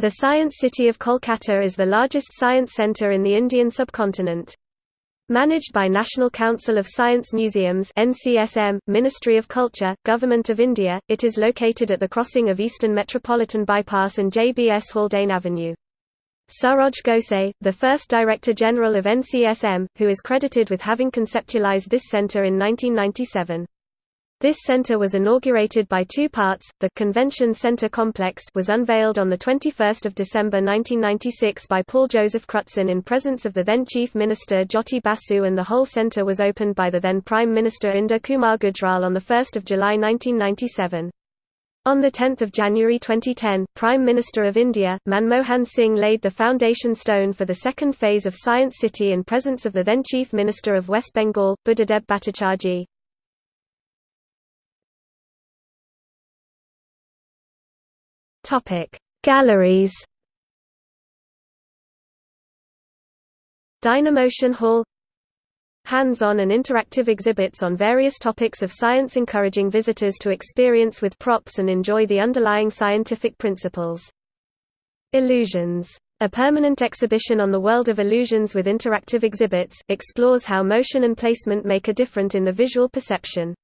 The Science City of Kolkata is the largest science centre in the Indian subcontinent. Managed by National Council of Science Museums NCSM, Ministry of Culture, Government of India, it is located at the crossing of Eastern Metropolitan Bypass and JBS Haldane Avenue. Saroj Ghose, the first Director General of NCSM, who is credited with having conceptualized this centre in 1997. This center was inaugurated by two parts. The Convention Center complex was unveiled on the 21st of December 1996 by Paul Joseph Crutzen in presence of the then Chief Minister Jyoti Basu and the whole center was opened by the then Prime Minister Inder Kumar Gujral on the 1st of July 1997. On 10 January 2010, Prime Minister of India, Manmohan Singh laid the foundation stone for the second phase of Science City in presence of the then Chief Minister of West Bengal, Buddhadeb Bhattacharjee. Topic: Galleries. Dynamotion Hall Hands-on and interactive exhibits on various topics of science encouraging visitors to experience with props and enjoy the underlying scientific principles. Illusions. A permanent exhibition on the world of illusions with interactive exhibits, explores how motion and placement make a difference in the visual perception.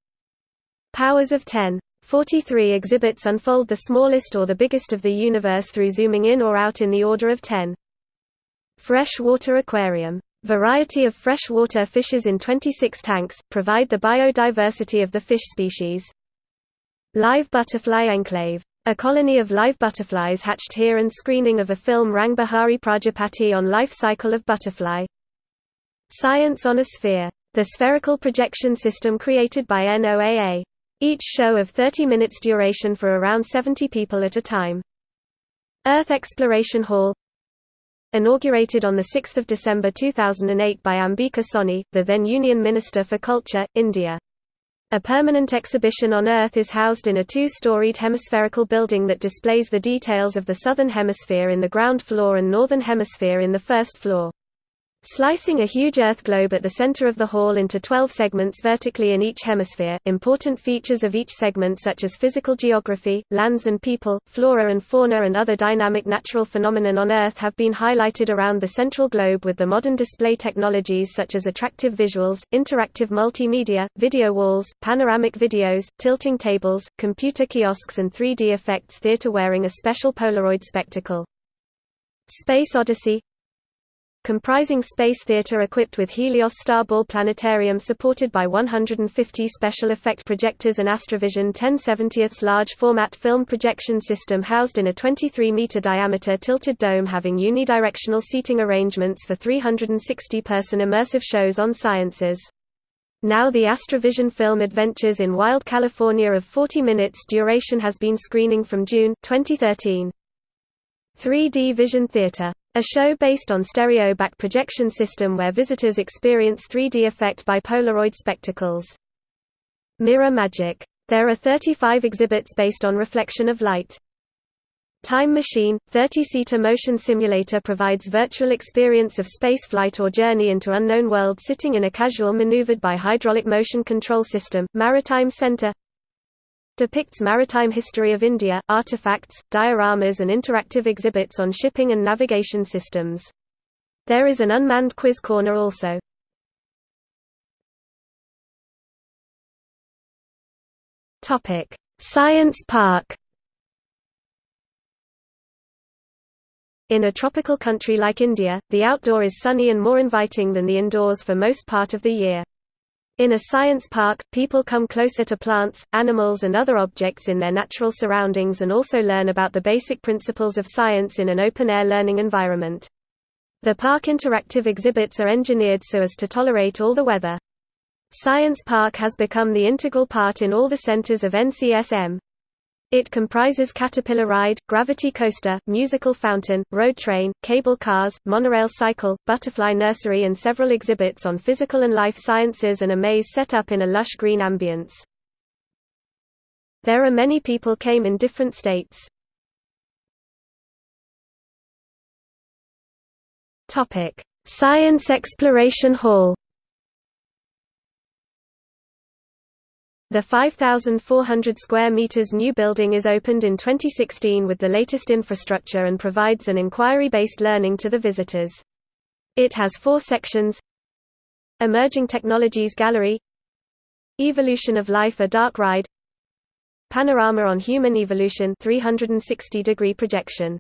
Powers of 10. 43 exhibits unfold the smallest or the biggest of the universe through zooming in or out in the order of 10. Freshwater aquarium. Variety of freshwater fishes in 26 tanks, provide the biodiversity of the fish species. Live Butterfly Enclave. A colony of live butterflies hatched here and screening of a film Rang Prajapati on life cycle of butterfly. Science on a Sphere. The spherical projection system created by NOAA. Each show of 30 minutes duration for around 70 people at a time. Earth Exploration Hall Inaugurated on 6 December 2008 by Ambika Soni, the then Union Minister for Culture, India. A permanent exhibition on Earth is housed in a two-storied hemispherical building that displays the details of the southern hemisphere in the ground floor and northern hemisphere in the first floor. Slicing a huge Earth globe at the center of the hall into 12 segments vertically in each hemisphere, important features of each segment such as physical geography, lands and people, flora and fauna and other dynamic natural phenomenon on Earth have been highlighted around the central globe with the modern display technologies such as attractive visuals, interactive multimedia, video walls, panoramic videos, tilting tables, computer kiosks and 3D effects theater wearing a special Polaroid spectacle. Space Odyssey comprising space theater equipped with Helios Starball Planetarium supported by 150 special effect projectors and Astrovision 1070ths large-format film projection system housed in a 23-meter diameter tilted dome having unidirectional seating arrangements for 360-person immersive shows on sciences. Now the Astrovision film Adventures in Wild California of 40 minutes duration has been screening from June, 2013. 3D Vision Theater a show based on stereo back projection system where visitors experience 3D effect by Polaroid spectacles. Mirror Magic. There are 35 exhibits based on reflection of light. Time Machine, 30-seater motion simulator provides virtual experience of spaceflight or journey into unknown world sitting in a casual maneuvered by hydraulic motion control system. Maritime Center depicts maritime history of India, artifacts, dioramas and interactive exhibits on shipping and navigation systems. There is an unmanned quiz corner also. Science Park. In a tropical country like India, the outdoor is sunny and more inviting than the indoors for most part of the year. In a science park, people come closer to plants, animals and other objects in their natural surroundings and also learn about the basic principles of science in an open-air learning environment. The park interactive exhibits are engineered so as to tolerate all the weather. Science Park has become the integral part in all the centers of NCSM. It comprises Caterpillar Ride, Gravity Coaster, Musical Fountain, Road Train, Cable Cars, Monorail Cycle, Butterfly Nursery and several exhibits on physical and life sciences and a maze set up in a lush green ambience. There are many people came in different states. Science Exploration Hall The 5,400 square meters new building is opened in 2016 with the latest infrastructure and provides an inquiry-based learning to the visitors. It has four sections Emerging Technologies Gallery Evolution of Life a dark ride Panorama on Human Evolution 360 degree projection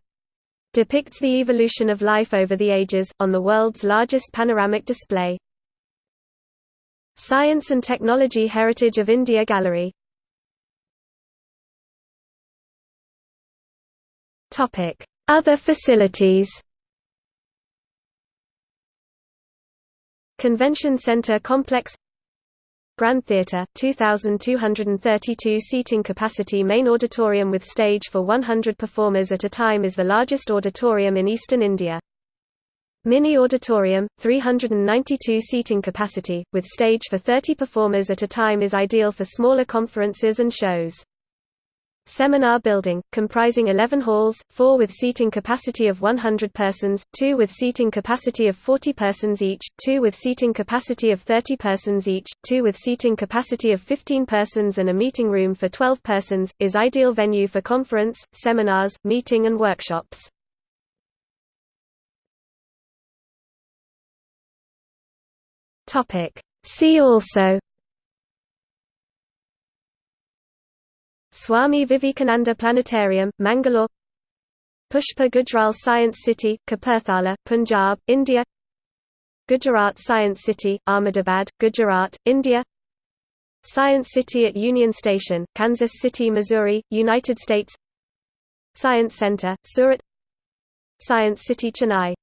depicts the evolution of life over the ages, on the world's largest panoramic display. Science and Technology Heritage of India Gallery. Other facilities. Convention Center Complex. Grand Theatre, 2,232 seating capacity main auditorium with stage for 100 performers at a time is the largest auditorium in eastern India. Mini Auditorium, 392 seating capacity, with stage for 30 performers at a time is ideal for smaller conferences and shows. Seminar building, comprising 11 halls, 4 with seating capacity of 100 persons, 2 with seating capacity of 40 persons each, 2 with seating capacity of 30 persons each, 2 with seating capacity of 15 persons and a meeting room for 12 persons, is ideal venue for conference, seminars, meeting and workshops. See also Swami Vivekananda Planetarium, Mangalore Pushpa Gujral Science City, Kapurthala, Punjab, India Gujarat Science City, Ahmedabad, Gujarat, India Science City at Union Station, Kansas City, Missouri, United States Science Center, Surat Science City Chennai